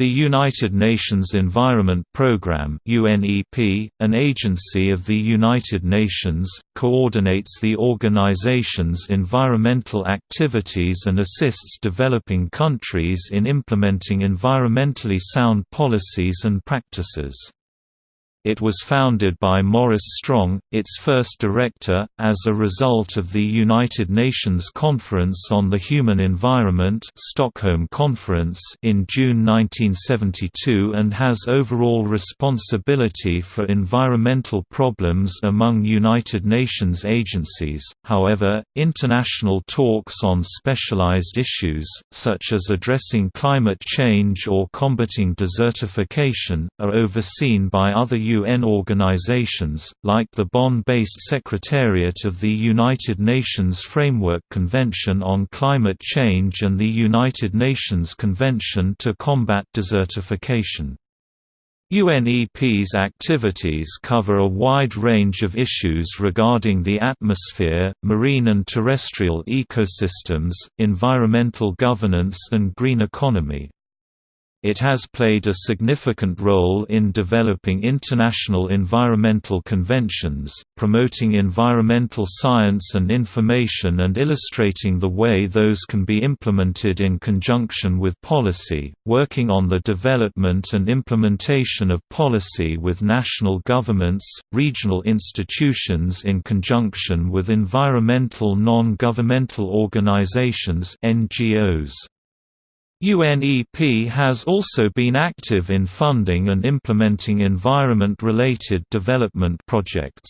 The United Nations Environment Programme UNEP, an agency of the United Nations, coordinates the organization's environmental activities and assists developing countries in implementing environmentally sound policies and practices. It was founded by Maurice Strong, its first director, as a result of the United Nations Conference on the Human Environment Stockholm Conference in June 1972 and has overall responsibility for environmental problems among United Nations agencies. However, international talks on specialized issues, such as addressing climate change or combating desertification, are overseen by other UN organizations, like the Bonn-based Secretariat of the United Nations Framework Convention on Climate Change and the United Nations Convention to Combat Desertification. UNEP's activities cover a wide range of issues regarding the atmosphere, marine and terrestrial ecosystems, environmental governance and green economy. It has played a significant role in developing international environmental conventions, promoting environmental science and information and illustrating the way those can be implemented in conjunction with policy, working on the development and implementation of policy with national governments, regional institutions in conjunction with environmental non-governmental organizations NGOs. UNEP has also been active in funding and implementing environment-related development projects.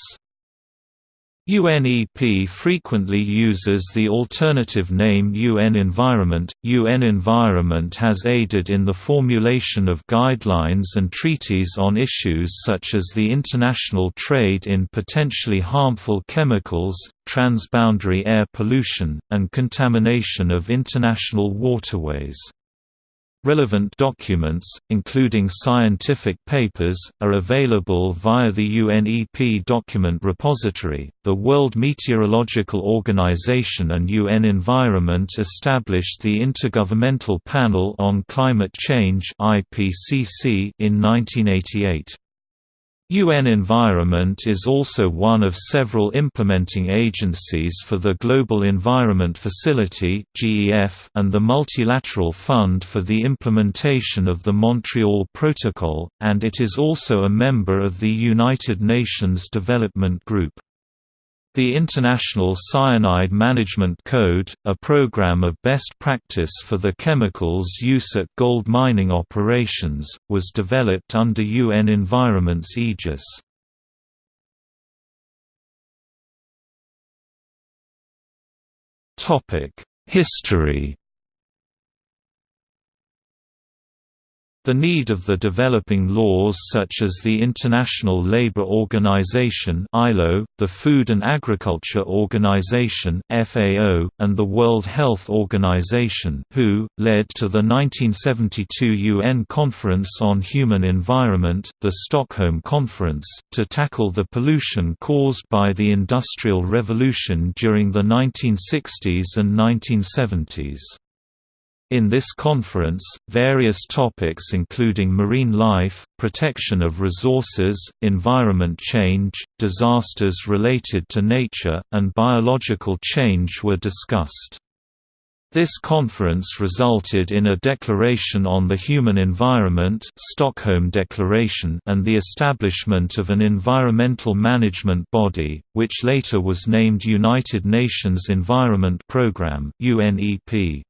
UNEP frequently uses the alternative name UN Environment. UN Environment has aided in the formulation of guidelines and treaties on issues such as the international trade in potentially harmful chemicals, transboundary air pollution, and contamination of international waterways. Relevant documents, including scientific papers, are available via the UNEP document repository. The World Meteorological Organization and UN Environment established the Intergovernmental Panel on Climate Change (IPCC) in 1988. UN Environment is also one of several implementing agencies for the Global Environment Facility and the Multilateral Fund for the Implementation of the Montreal Protocol, and it is also a member of the United Nations Development Group. The International Cyanide Management Code, a program of best practice for the chemicals use at gold mining operations, was developed under UN Environment's aegis. History The need of the developing laws such as the International Labour Organization (ILO), the Food and Agriculture Organization (FAO), and the World Health Organization (WHO) led to the 1972 UN Conference on Human Environment, the Stockholm Conference, to tackle the pollution caused by the Industrial Revolution during the 1960s and 1970s. In this conference, various topics including marine life, protection of resources, environment change, disasters related to nature, and biological change were discussed. This conference resulted in a Declaration on the Human Environment Stockholm Declaration and the establishment of an environmental management body, which later was named United Nations Environment Programme UNEP.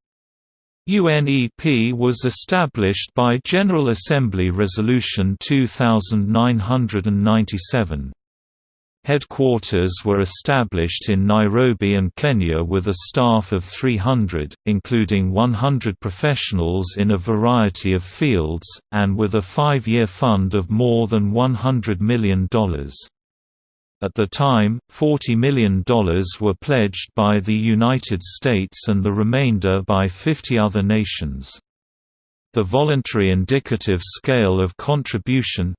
UNEP was established by General Assembly Resolution 2997. Headquarters were established in Nairobi and Kenya with a staff of 300, including 100 professionals in a variety of fields, and with a five-year fund of more than $100 million. At the time, $40 million were pledged by the United States and the remainder by 50 other nations. The Voluntary Indicative Scale of Contribution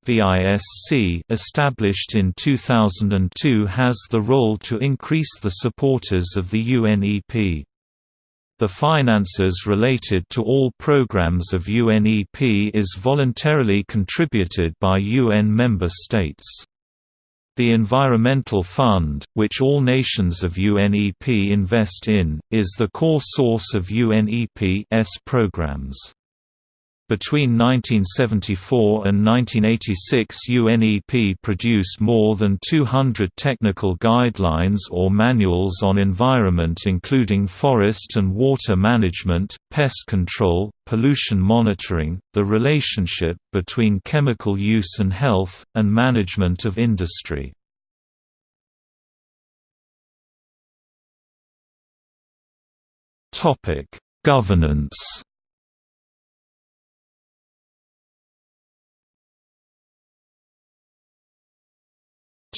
established in 2002 has the role to increase the supporters of the UNEP. The finances related to all programs of UNEP is voluntarily contributed by UN member states. The Environmental Fund, which all nations of UNEP invest in, is the core source of UNEP's programs. Between 1974 and 1986 UNEP produced more than 200 technical guidelines or manuals on environment including forest and water management, pest control, pollution monitoring, the relationship between chemical use and health, and management of industry. Governance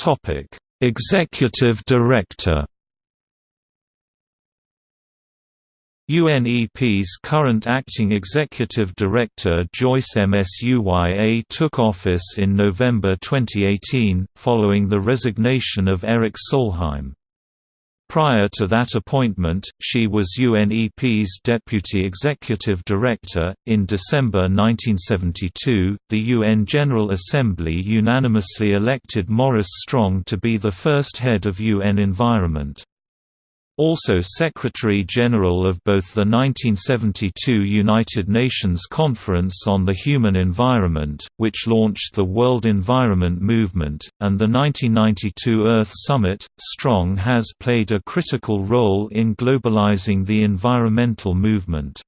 Topic: Executive Director. UNEP's current acting executive director Joyce Msuya took office in November 2018, following the resignation of Erik Solheim. Prior to that appointment, she was UNEP's Deputy Executive Director. In December 1972, the UN General Assembly unanimously elected Maurice Strong to be the first head of UN Environment. Also Secretary-General of both the 1972 United Nations Conference on the Human Environment, which launched the World Environment Movement, and the 1992 Earth Summit, Strong has played a critical role in globalizing the environmental movement.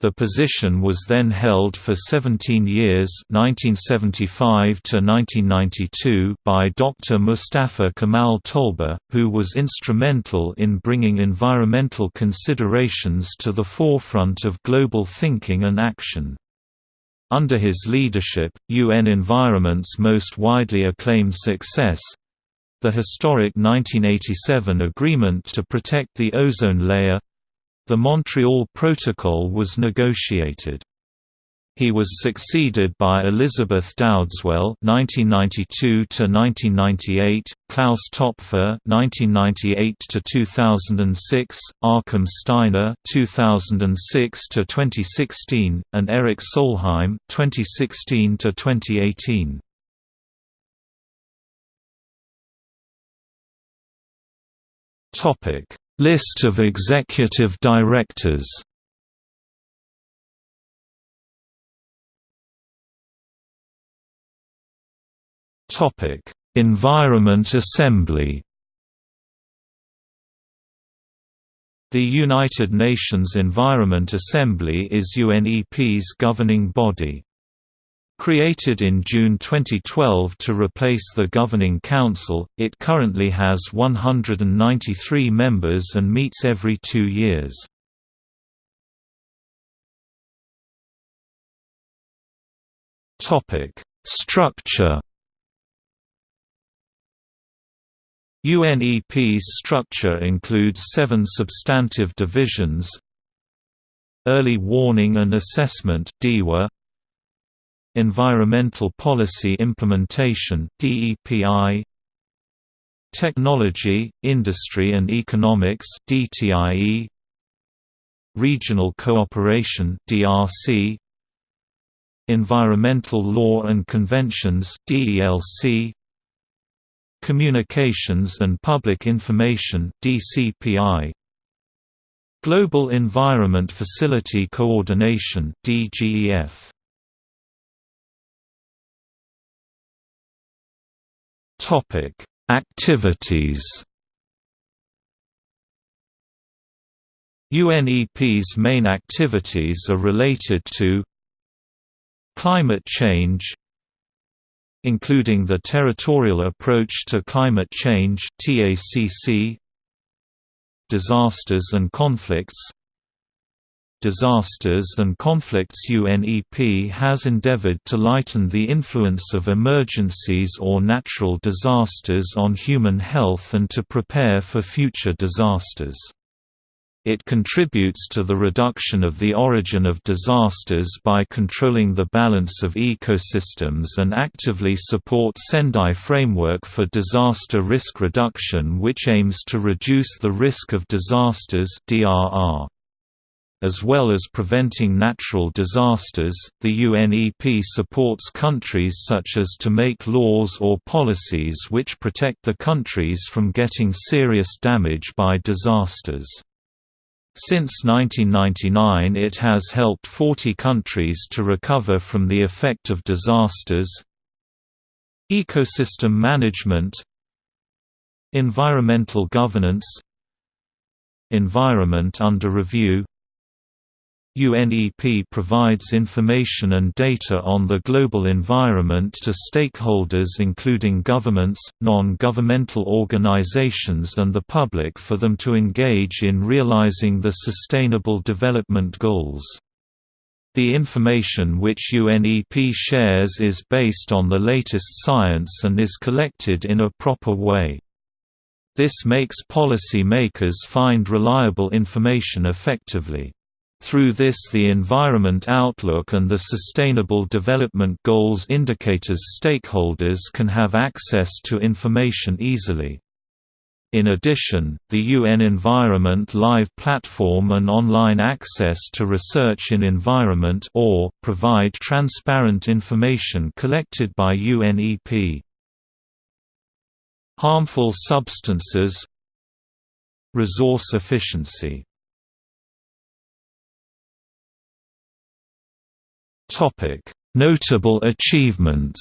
The position was then held for 17 years 1975 to 1992 by Dr. Mustafa Kemal Tolba, who was instrumental in bringing environmental considerations to the forefront of global thinking and action. Under his leadership, UN Environment's most widely acclaimed success, the historic 1987 agreement to protect the ozone layer the Montreal Protocol was negotiated. He was succeeded by Elizabeth Dowdeswell (1992–1998), Klaus Topfer (1998–2006), Achim Steiner (2006–2016), and Erik Solheim (2016–2018). Topic List of executive directors Topic: Environment Assembly. The United Nations Environment Assembly is UNEP's governing body. Created in June 2012 to replace the Governing Council, it currently has 193 members and meets every two years. Structure UNEP's structure includes seven substantive divisions Early Warning and Assessment DEWA, Environmental Policy Implementation DEPI Technology, Industry and Economics DTIE Regional Cooperation DRC Environmental Law and Conventions DELC Communications and Public Information DCPI Global Environment Facility Coordination DGEF Topic: Activities. UNEP's main activities are related to climate change including the Territorial Approach to Climate Change TACC Disasters and Conflicts disasters and conflicts UNEP has endeavored to lighten the influence of emergencies or natural disasters on human health and to prepare for future disasters. It contributes to the reduction of the origin of disasters by controlling the balance of ecosystems and actively support Sendai Framework for Disaster Risk Reduction which aims to reduce the risk of disasters DRR. As well as preventing natural disasters, the UNEP supports countries such as to make laws or policies which protect the countries from getting serious damage by disasters. Since 1999 it has helped 40 countries to recover from the effect of disasters Ecosystem management Environmental governance Environment under review UNEP provides information and data on the global environment to stakeholders including governments, non-governmental organizations and the public for them to engage in realizing the Sustainable Development Goals. The information which UNEP shares is based on the latest science and is collected in a proper way. This makes policy makers find reliable information effectively. Through this the Environment Outlook and the Sustainable Development Goals indicators stakeholders can have access to information easily. In addition, the UN Environment Live platform and online access to research in environment or provide transparent information collected by UNEP. Harmful substances Resource efficiency Notable achievements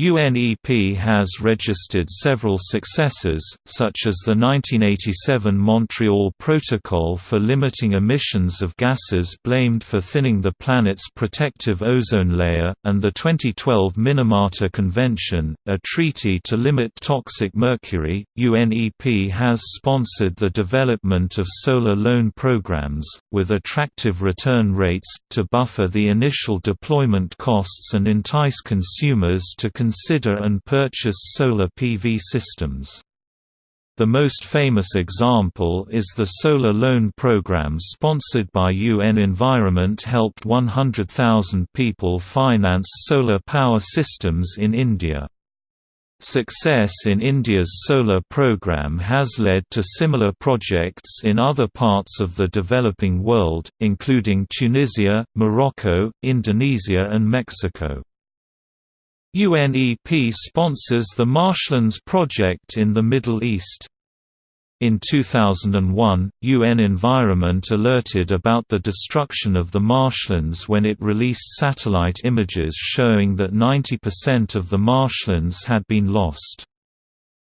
UNEP has registered several successes, such as the 1987 Montreal Protocol for limiting emissions of gases blamed for thinning the planet's protective ozone layer, and the 2012 Minamata Convention, a treaty to limit toxic mercury. UNEP has sponsored the development of solar loan programs, with attractive return rates, to buffer the initial deployment costs and entice consumers to consider and purchase solar PV systems. The most famous example is the Solar Loan Program sponsored by UN Environment helped 100,000 people finance solar power systems in India. Success in India's solar program has led to similar projects in other parts of the developing world, including Tunisia, Morocco, Indonesia and Mexico. UNEP sponsors the Marshlands Project in the Middle East. In 2001, UN Environment alerted about the destruction of the marshlands when it released satellite images showing that 90% of the marshlands had been lost.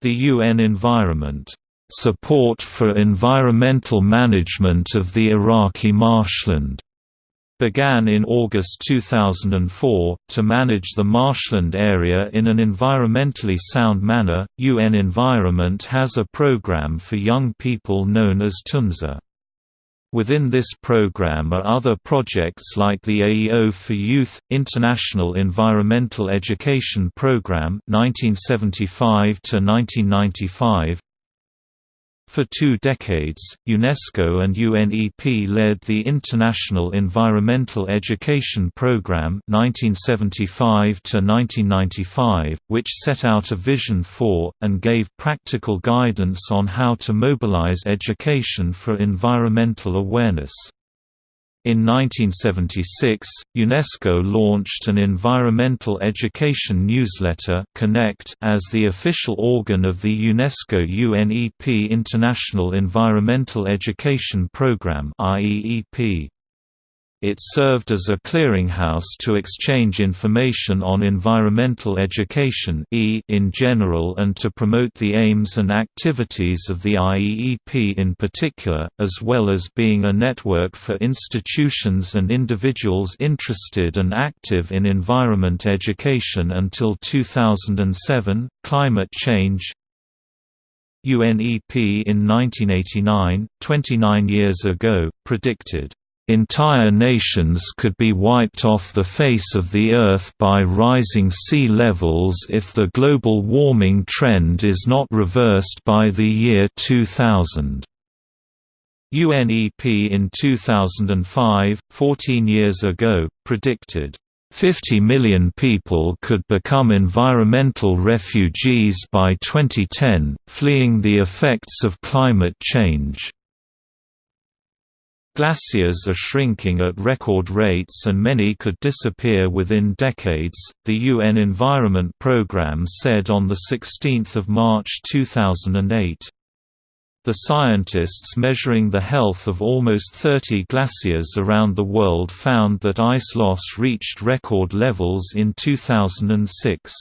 The UN Environment support for environmental management of the Iraqi marshland began in August 2004. To manage the marshland area in an environmentally sound manner, UN Environment has a program for young people known as Tunza. Within this program are other projects like the AEO for Youth, International Environmental Education Program 1975 to -1995, for two decades, UNESCO and UNEP led the International Environmental Education Programme 1975 which set out a vision for, and gave practical guidance on how to mobilize education for environmental awareness. In 1976, UNESCO launched an environmental education newsletter Connect as the official organ of the UNESCO UNEP International Environmental Education Programme IEEP. It served as a clearinghouse to exchange information on environmental education in general and to promote the aims and activities of the IEEP in particular, as well as being a network for institutions and individuals interested and active in environment education until 2007. Climate change UNEP in 1989, 29 years ago, predicted Entire nations could be wiped off the face of the Earth by rising sea levels if the global warming trend is not reversed by the year 2000. UNEP in 2005, 14 years ago, predicted 50 million people could become environmental refugees by 2010, fleeing the effects of climate change. Glaciers are shrinking at record rates and many could disappear within decades, the UN Environment Programme said on 16 March 2008. The scientists measuring the health of almost 30 glaciers around the world found that ice loss reached record levels in 2006.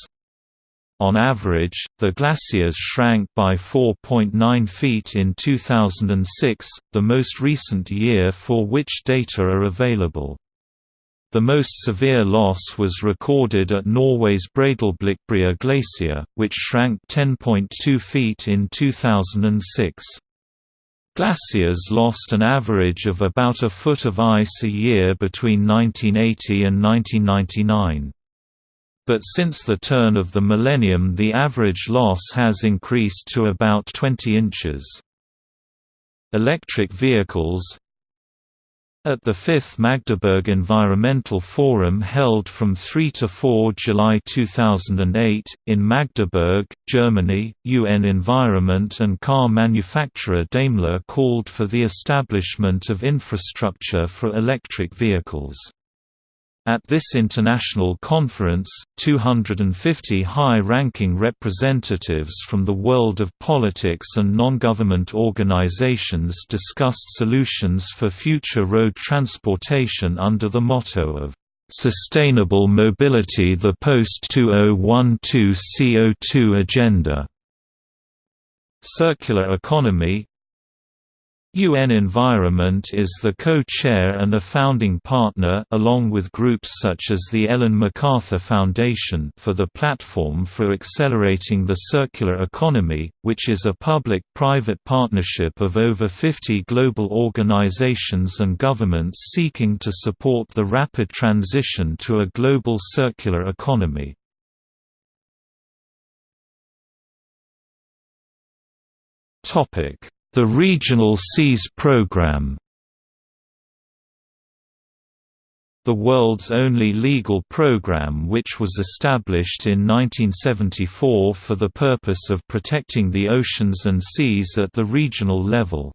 On average, the glaciers shrank by 4.9 feet in 2006, the most recent year for which data are available. The most severe loss was recorded at Norway's Breidablikbrea Glacier, which shrank 10.2 feet in 2006. Glaciers lost an average of about a foot of ice a year between 1980 and 1999. But since the turn of the millennium the average loss has increased to about 20 inches. Electric vehicles at the 5th Magdeburg Environmental Forum held from 3 to 4 July 2008, in Magdeburg, Germany, UN Environment and car manufacturer Daimler called for the establishment of infrastructure for electric vehicles. At this international conference, 250 high-ranking representatives from the world of politics and non-government organizations discussed solutions for future road transportation under the motto of "...sustainable mobility the post-2012 CO2 agenda." Circular economy, UN Environment is the co-chair and a founding partner along with groups such as the Ellen MacArthur Foundation for the Platform for Accelerating the Circular Economy, which is a public-private partnership of over 50 global organizations and governments seeking to support the rapid transition to a global circular economy. Topic the Regional Seas Programme the world's only legal program which was established in 1974 for the purpose of protecting the oceans and seas at the regional level.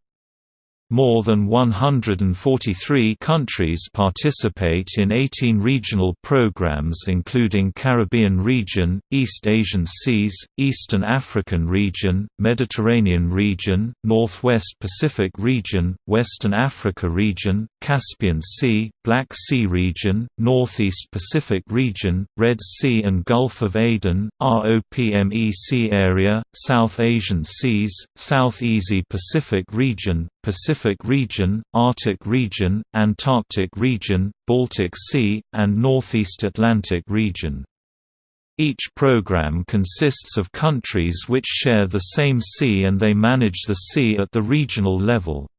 More than 143 countries participate in 18 regional programs including Caribbean region, East Asian Seas, Eastern African region, Mediterranean region, Northwest Pacific region, Western Africa region, Caspian Sea, Black Sea region, Northeast Pacific region, Red Sea and Gulf of Aden, ROPMEC area, South Asian Seas, South East Pacific region, Pacific region, Arctic region, Antarctic region, Baltic Sea, and Northeast Atlantic region. Each program consists of countries which share the same sea and they manage the sea at the regional level.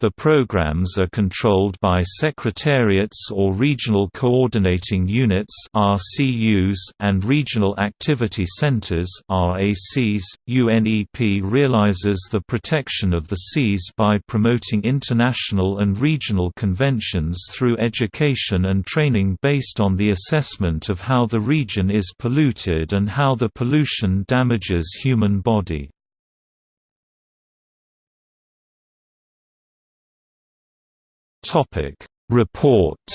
The programs are controlled by secretariats or regional coordinating units (RCUs) and regional activity centers (RACs). UNEP realizes the protection of the seas by promoting international and regional conventions through education and training based on the assessment of how the region is polluted and how the pollution damages human body. Topic: Reports.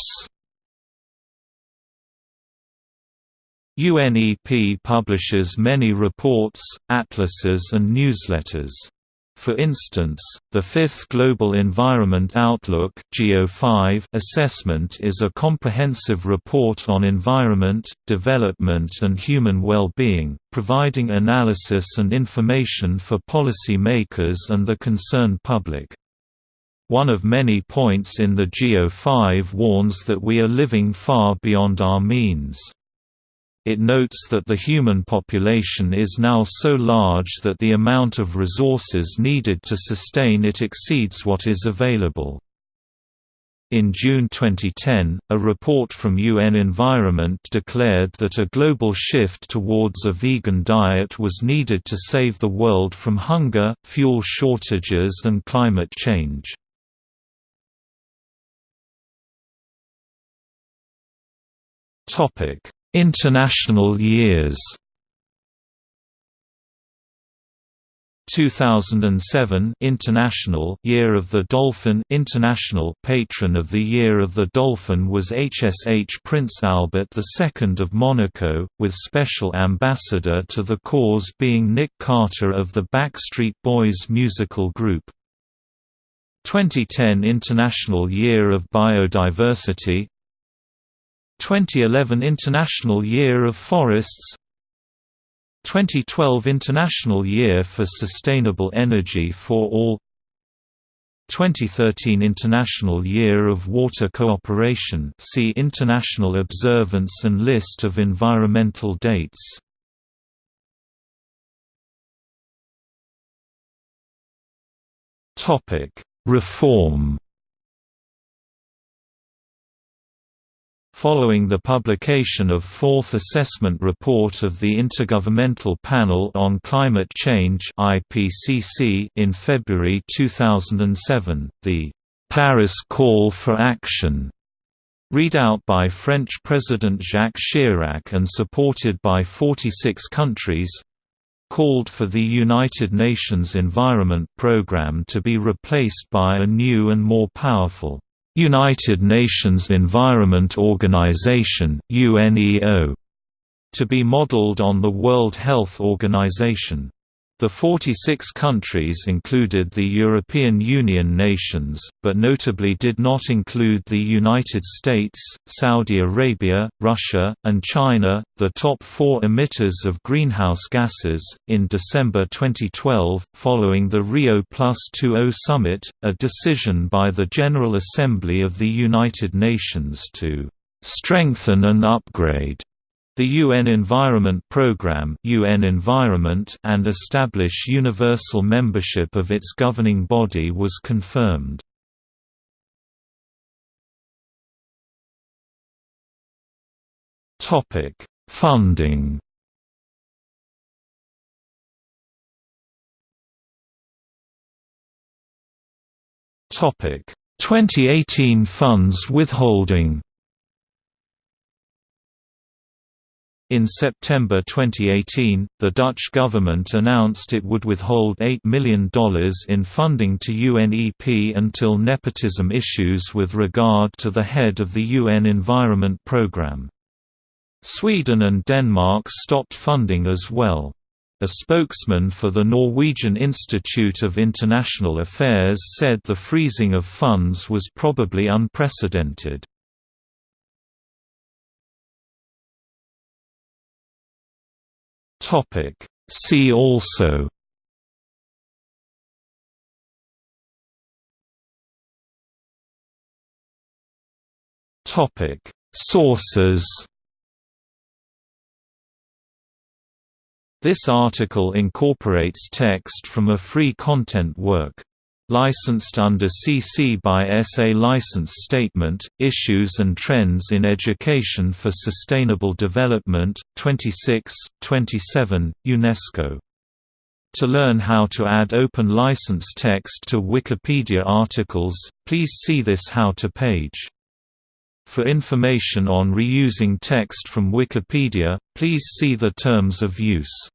UNEP publishes many reports, atlases and newsletters. For instance, the Fifth Global Environment Outlook assessment is a comprehensive report on environment, development and human well-being, providing analysis and information for policy makers and the concerned public. One of many points in the GEO5 warns that we are living far beyond our means. It notes that the human population is now so large that the amount of resources needed to sustain it exceeds what is available. In June 2010, a report from UN Environment declared that a global shift towards a vegan diet was needed to save the world from hunger, fuel shortages and climate change. International years 2007 International Year of the Dolphin International Patron of the Year of the Dolphin was HSH Prince Albert II of Monaco, with special ambassador to the cause being Nick Carter of the Backstreet Boys musical group. 2010 International Year of Biodiversity 2011 International Year of Forests 2012 International Year for Sustainable Energy for All 2013 International Year of Water Cooperation see International Observance and List of environmental dates. Reform Following the publication of Fourth Assessment Report of the Intergovernmental Panel on Climate Change in February 2007, the «Paris Call for Action» read out by French President Jacques Chirac and supported by 46 countries, called for the United Nations Environment Programme to be replaced by a new and more powerful United Nations Environment Organization UNEO, to be modeled on the World Health Organization. The 46 countries included the European Union nations, but notably did not include the United States, Saudi Arabia, Russia, and China, the top four emitters of greenhouse gases. In December 2012, following the Rio Plus 20 summit, a decision by the General Assembly of the United Nations to strengthen and upgrade the UN Environment Programme UN Environment and establish universal membership of its governing body was confirmed. Funding Topic 2018 funds withholding In September 2018, the Dutch government announced it would withhold $8 million in funding to UNEP until nepotism issues with regard to the head of the UN Environment Programme. Sweden and Denmark stopped funding as well. A spokesman for the Norwegian Institute of International Affairs said the freezing of funds was probably unprecedented. Topic. See also Topic. Sources This article incorporates text from a free content work licensed under CC by SA License Statement, Issues and Trends in Education for Sustainable Development, 26, 27, UNESCO. To learn how to add open license text to Wikipedia articles, please see this How to page. For information on reusing text from Wikipedia, please see the Terms of Use.